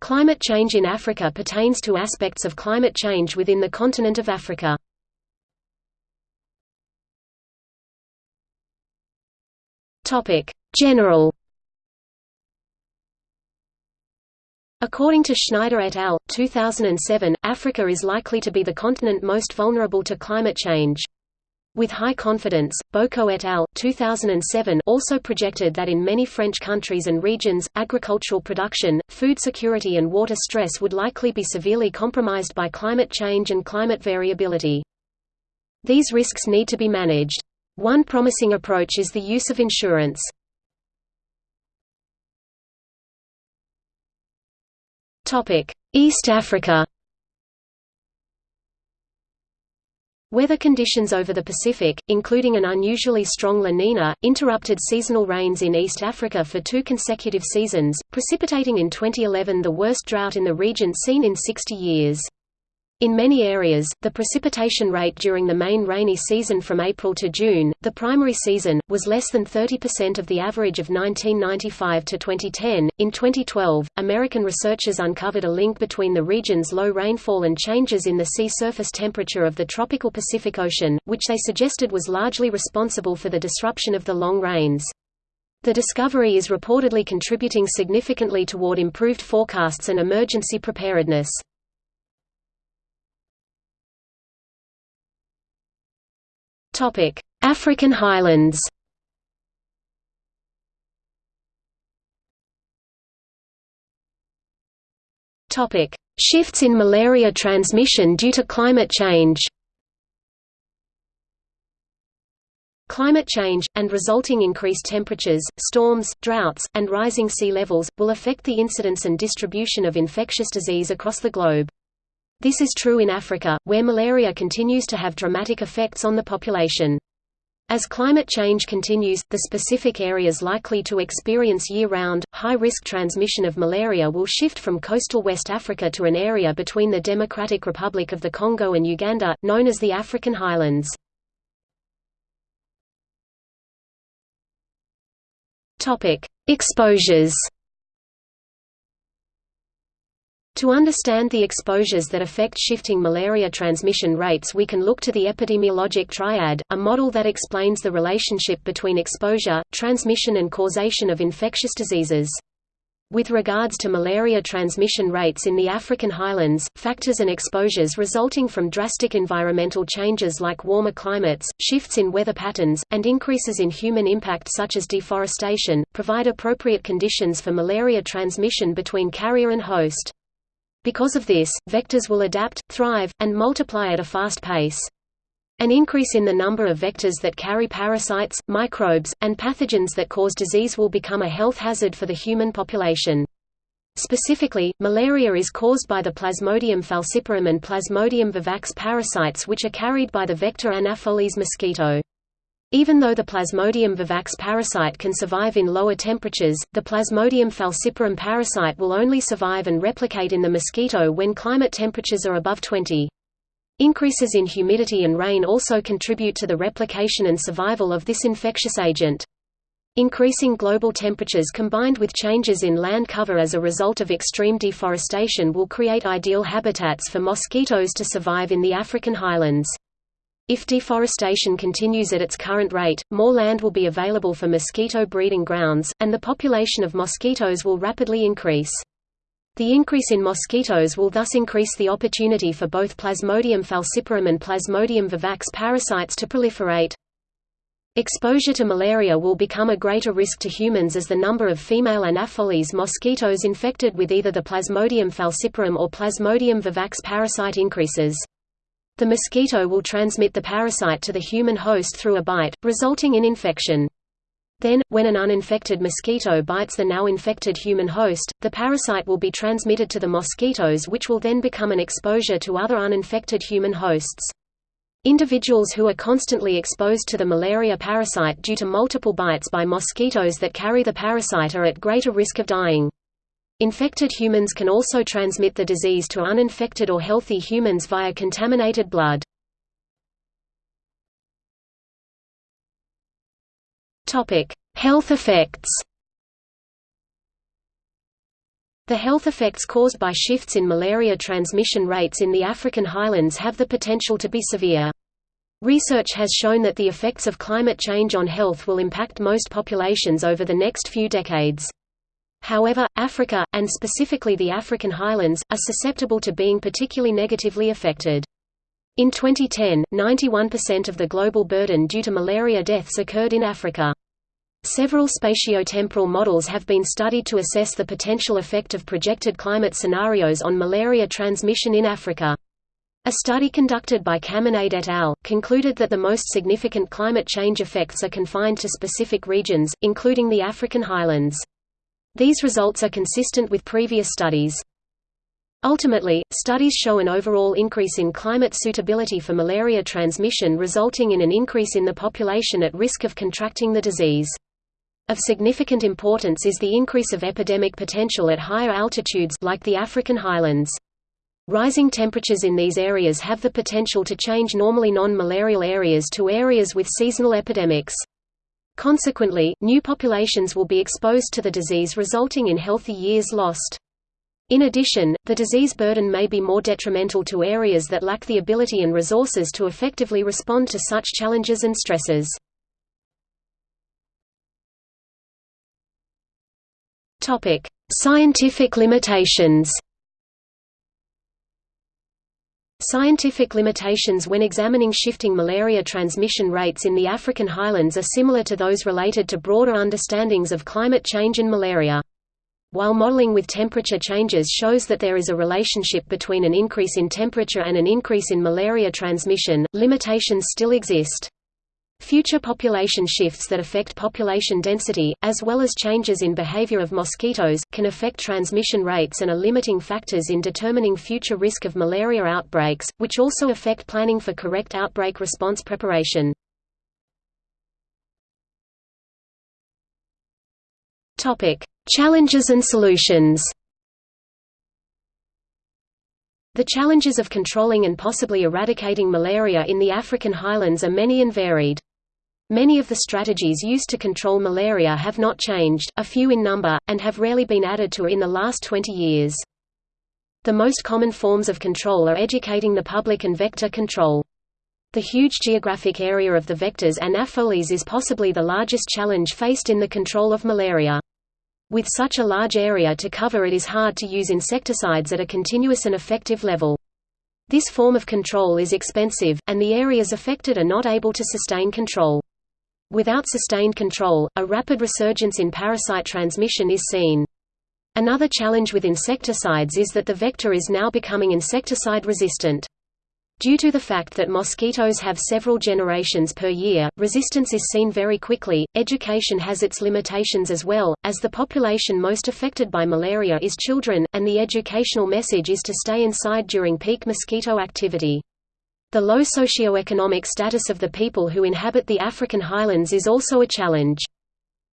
Climate change in Africa pertains to aspects of climate change within the continent of Africa. General According to Schneider et al., 2007, Africa is likely to be the continent most vulnerable to climate change. With high confidence, Boko et al. 2007 also projected that in many French countries and regions, agricultural production, food security and water stress would likely be severely compromised by climate change and climate variability. These risks need to be managed. One promising approach is the use of insurance. East Africa Weather conditions over the Pacific, including an unusually strong La Nina, interrupted seasonal rains in East Africa for two consecutive seasons, precipitating in 2011 the worst drought in the region seen in 60 years. In many areas, the precipitation rate during the main rainy season from April to June, the primary season, was less than 30% of the average of 1995 to 2010. In 2012, American researchers uncovered a link between the region's low rainfall and changes in the sea surface temperature of the tropical Pacific Ocean, which they suggested was largely responsible for the disruption of the long rains. The discovery is reportedly contributing significantly toward improved forecasts and emergency preparedness. Topic: African highlands. Topic: Shifts in malaria transmission due to climate change. Climate change, and resulting increased temperatures, storms, droughts, and rising sea levels, will affect the incidence and distribution of infectious disease across the globe. This is true in Africa, where malaria continues to have dramatic effects on the population. As climate change continues, the specific areas likely to experience year-round, high-risk transmission of malaria will shift from coastal West Africa to an area between the Democratic Republic of the Congo and Uganda, known as the African highlands. Exposures To understand the exposures that affect shifting malaria transmission rates we can look to the epidemiologic triad, a model that explains the relationship between exposure, transmission and causation of infectious diseases. With regards to malaria transmission rates in the African highlands, factors and exposures resulting from drastic environmental changes like warmer climates, shifts in weather patterns, and increases in human impact such as deforestation, provide appropriate conditions for malaria transmission between carrier and host. Because of this, vectors will adapt, thrive, and multiply at a fast pace. An increase in the number of vectors that carry parasites, microbes, and pathogens that cause disease will become a health hazard for the human population. Specifically, malaria is caused by the Plasmodium falciparum and Plasmodium vivax parasites which are carried by the vector Anopheles mosquito. Even though the Plasmodium vivax parasite can survive in lower temperatures, the Plasmodium falciparum parasite will only survive and replicate in the mosquito when climate temperatures are above 20. Increases in humidity and rain also contribute to the replication and survival of this infectious agent. Increasing global temperatures combined with changes in land cover as a result of extreme deforestation will create ideal habitats for mosquitoes to survive in the African highlands. If deforestation continues at its current rate, more land will be available for mosquito breeding grounds, and the population of mosquitoes will rapidly increase. The increase in mosquitoes will thus increase the opportunity for both Plasmodium falciparum and Plasmodium vivax parasites to proliferate. Exposure to malaria will become a greater risk to humans as the number of female Anopheles mosquitoes infected with either the Plasmodium falciparum or Plasmodium vivax parasite increases. The mosquito will transmit the parasite to the human host through a bite, resulting in infection. Then, when an uninfected mosquito bites the now infected human host, the parasite will be transmitted to the mosquitoes which will then become an exposure to other uninfected human hosts. Individuals who are constantly exposed to the malaria parasite due to multiple bites by mosquitoes that carry the parasite are at greater risk of dying. Infected humans can also transmit the disease to uninfected or healthy humans via contaminated blood. Health effects The health effects caused by shifts in malaria transmission rates in the African highlands have the potential to be severe. Research has shown that the effects of climate change on health will impact most populations over the next few decades. However, Africa, and specifically the African highlands, are susceptible to being particularly negatively affected. In 2010, 91% of the global burden due to malaria deaths occurred in Africa. Several spatiotemporal models have been studied to assess the potential effect of projected climate scenarios on malaria transmission in Africa. A study conducted by Caminade et al. concluded that the most significant climate change effects are confined to specific regions, including the African highlands. These results are consistent with previous studies. Ultimately, studies show an overall increase in climate suitability for malaria transmission resulting in an increase in the population at risk of contracting the disease. Of significant importance is the increase of epidemic potential at higher altitudes like the African highlands. Rising temperatures in these areas have the potential to change normally non-malarial areas to areas with seasonal epidemics. Consequently, new populations will be exposed to the disease resulting in healthy years lost. In addition, the disease burden may be more detrimental to areas that lack the ability and resources to effectively respond to such challenges and stresses. Scientific limitations Scientific limitations when examining shifting malaria transmission rates in the African highlands are similar to those related to broader understandings of climate change and malaria. While modeling with temperature changes shows that there is a relationship between an increase in temperature and an increase in malaria transmission, limitations still exist. Future population shifts that affect population density, as well as changes in behavior of mosquitoes, can affect transmission rates and are limiting factors in determining future risk of malaria outbreaks, which also affect planning for correct outbreak response preparation. Challenges and solutions The challenges of controlling and possibly eradicating malaria in the African highlands are many and varied. Many of the strategies used to control malaria have not changed, a few in number, and have rarely been added to in the last 20 years. The most common forms of control are educating the public and vector control. The huge geographic area of the vectors Anopheles is possibly the largest challenge faced in the control of malaria. With such a large area to cover it is hard to use insecticides at a continuous and effective level. This form of control is expensive, and the areas affected are not able to sustain control. Without sustained control, a rapid resurgence in parasite transmission is seen. Another challenge with insecticides is that the vector is now becoming insecticide resistant. Due to the fact that mosquitoes have several generations per year, resistance is seen very quickly. Education has its limitations as well, as the population most affected by malaria is children, and the educational message is to stay inside during peak mosquito activity. The low socio-economic status of the people who inhabit the African highlands is also a challenge.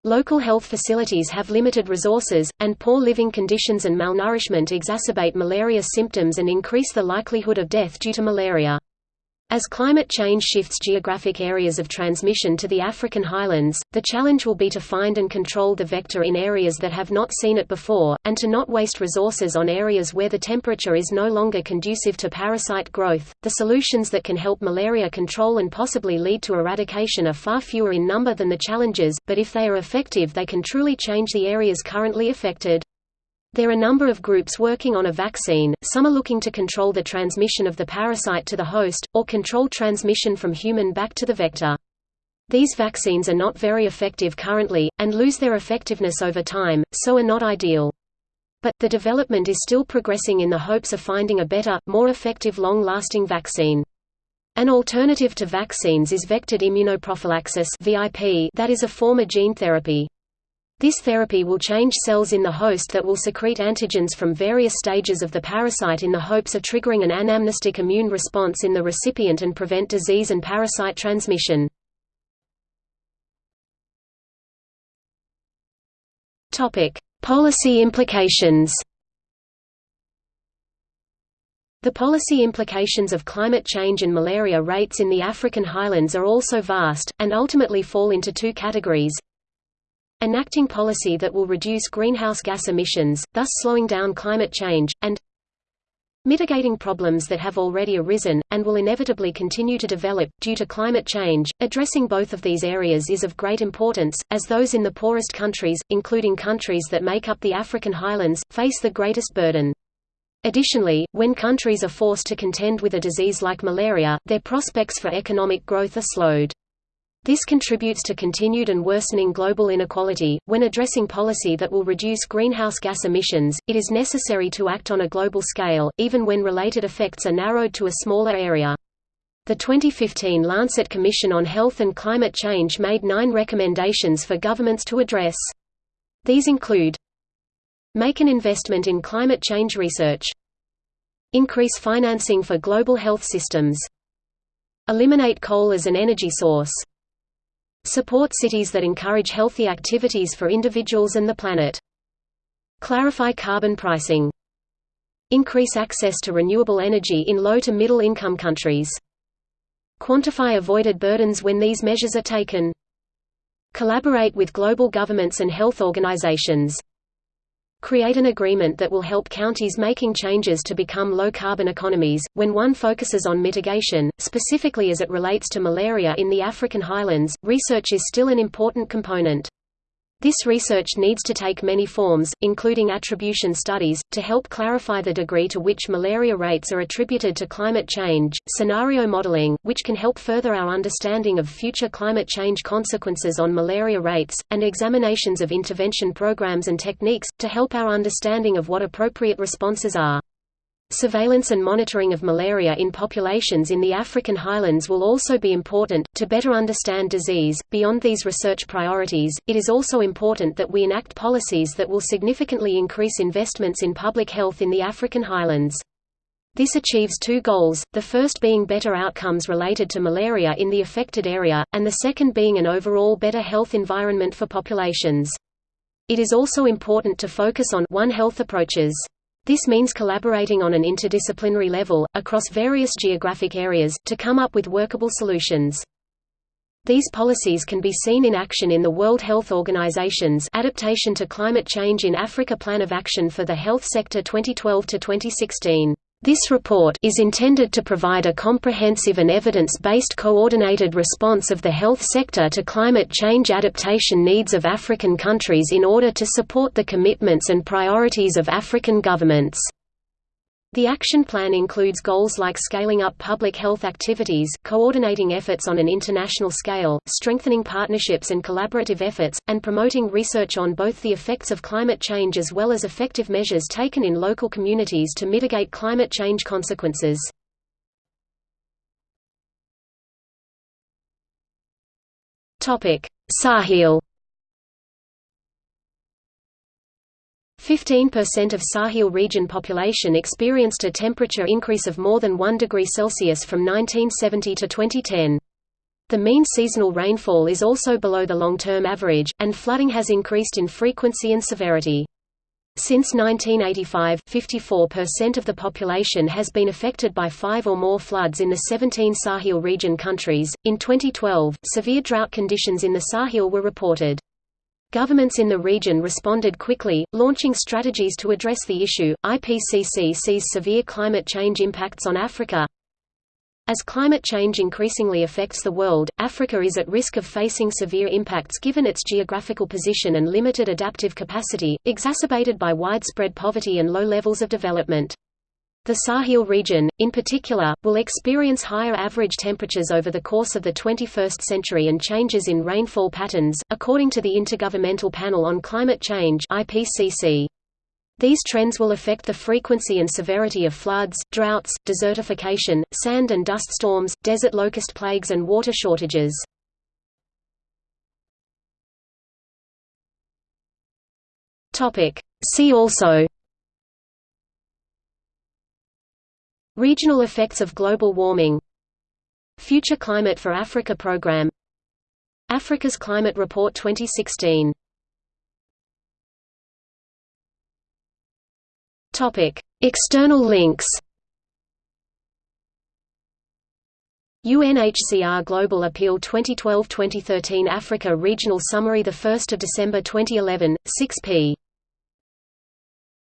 Local health facilities have limited resources, and poor living conditions and malnourishment exacerbate malaria symptoms and increase the likelihood of death due to malaria. As climate change shifts geographic areas of transmission to the African highlands, the challenge will be to find and control the vector in areas that have not seen it before, and to not waste resources on areas where the temperature is no longer conducive to parasite growth. The solutions that can help malaria control and possibly lead to eradication are far fewer in number than the challenges, but if they are effective, they can truly change the areas currently affected. There are a number of groups working on a vaccine, some are looking to control the transmission of the parasite to the host, or control transmission from human back to the vector. These vaccines are not very effective currently, and lose their effectiveness over time, so are not ideal. But, the development is still progressing in the hopes of finding a better, more effective long-lasting vaccine. An alternative to vaccines is vectored immunoprophylaxis that is a form of gene therapy. This therapy will change cells in the host that will secrete antigens from various stages of the parasite in the hopes of triggering an anamnestic immune response in the recipient and prevent disease and parasite transmission. Policy implications The policy implications of climate change and malaria rates in the African highlands are also vast, and ultimately fall into two categories, enacting policy that will reduce greenhouse gas emissions, thus slowing down climate change, and mitigating problems that have already arisen, and will inevitably continue to develop, due to climate change. Addressing both of these areas is of great importance, as those in the poorest countries, including countries that make up the African highlands, face the greatest burden. Additionally, when countries are forced to contend with a disease like malaria, their prospects for economic growth are slowed. This contributes to continued and worsening global inequality. When addressing policy that will reduce greenhouse gas emissions, it is necessary to act on a global scale, even when related effects are narrowed to a smaller area. The 2015 Lancet Commission on Health and Climate Change made nine recommendations for governments to address. These include Make an investment in climate change research. Increase financing for global health systems. Eliminate coal as an energy source. Support cities that encourage healthy activities for individuals and the planet. Clarify carbon pricing. Increase access to renewable energy in low to middle income countries. Quantify avoided burdens when these measures are taken. Collaborate with global governments and health organizations. Create an agreement that will help counties making changes to become low-carbon economies. When one focuses on mitigation, specifically as it relates to malaria in the African highlands, research is still an important component. This research needs to take many forms, including attribution studies, to help clarify the degree to which malaria rates are attributed to climate change, scenario modeling, which can help further our understanding of future climate change consequences on malaria rates, and examinations of intervention programs and techniques, to help our understanding of what appropriate responses are. Surveillance and monitoring of malaria in populations in the African highlands will also be important. To better understand disease, beyond these research priorities, it is also important that we enact policies that will significantly increase investments in public health in the African highlands. This achieves two goals, the first being better outcomes related to malaria in the affected area, and the second being an overall better health environment for populations. It is also important to focus on One Health approaches. This means collaborating on an interdisciplinary level, across various geographic areas, to come up with workable solutions. These policies can be seen in action in the World Health Organization's Adaptation to Climate Change in Africa Plan of Action for the Health Sector 2012–2016. This report is intended to provide a comprehensive and evidence-based coordinated response of the health sector to climate change adaptation needs of African countries in order to support the commitments and priorities of African governments. The action plan includes goals like scaling up public health activities, coordinating efforts on an international scale, strengthening partnerships and collaborative efforts, and promoting research on both the effects of climate change as well as effective measures taken in local communities to mitigate climate change consequences. Sahel 15% of Sahel region population experienced a temperature increase of more than 1 degree Celsius from 1970 to 2010. The mean seasonal rainfall is also below the long-term average, and flooding has increased in frequency and severity. Since 1985, 54% of the population has been affected by five or more floods in the 17 Sahel region countries. In 2012, severe drought conditions in the Sahel were reported. Governments in the region responded quickly, launching strategies to address the issue. IPCC sees severe climate change impacts on Africa. As climate change increasingly affects the world, Africa is at risk of facing severe impacts given its geographical position and limited adaptive capacity, exacerbated by widespread poverty and low levels of development. The Sahel region, in particular, will experience higher average temperatures over the course of the 21st century and changes in rainfall patterns, according to the Intergovernmental Panel on Climate Change (IPCC). These trends will affect the frequency and severity of floods, droughts, desertification, sand and dust storms, desert locust plagues and water shortages. See also Regional effects of global warming Future Climate for Africa Program Africa's Climate Report 2016 Topic. External links UNHCR Global Appeal 2012-2013 Africa Regional Summary 1 December 2011, 6 p.